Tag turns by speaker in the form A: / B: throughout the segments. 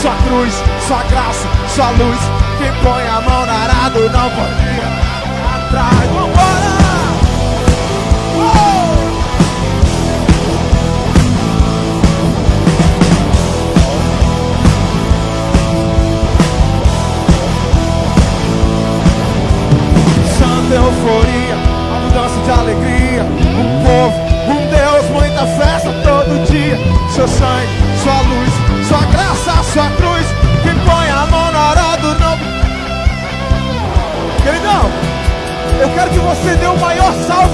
A: sua cruz, sua graça, sua luz. Quem põe a mão na arado não ir atrás. Vambora! Oh! Santa euforia, a mudança de alegria. Um povo, muita festa todo dia. Seu sangue, sua luz, sua graça, sua cruz. Quem põe a mão na hora do não. Queridão, eu quero que você dê o maior salve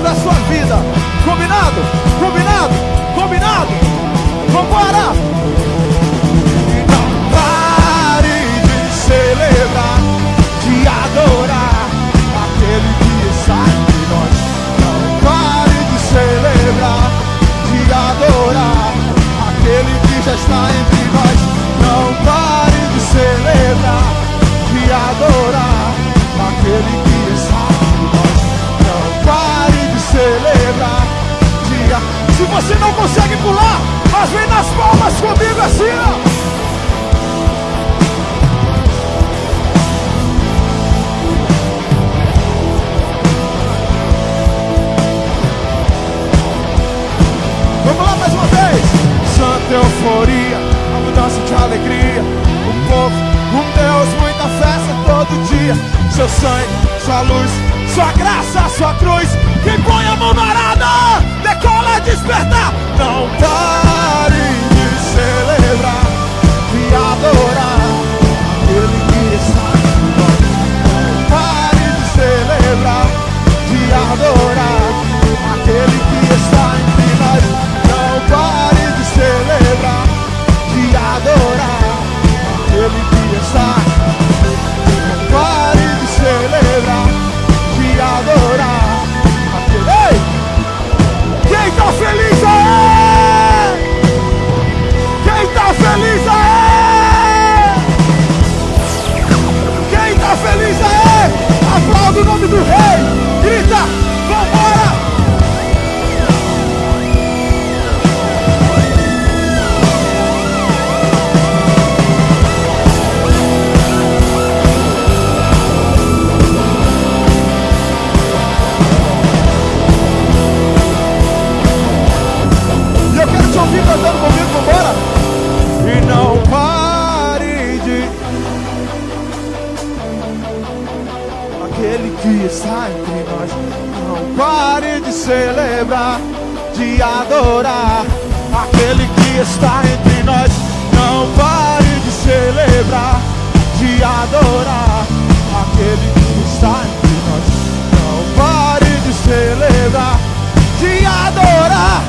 A: já está entre nós. Não pare de celebrar, de adorar aquele que está entre nós. Não pare de celebrar, de. Se você não consegue pular, mas vem nas palmas comigo assim, ó. Todo dia. Seu sangue, sua luz, sua graça, sua cruz. Quem põe a mão na arada, decola despertar. Não pare que está entre nós. Não pare de celebrar, de adorar aquele que está entre nós. Não pare de celebrar, de adorar aquele que está entre nós. Não pare de celebrar, de adorar.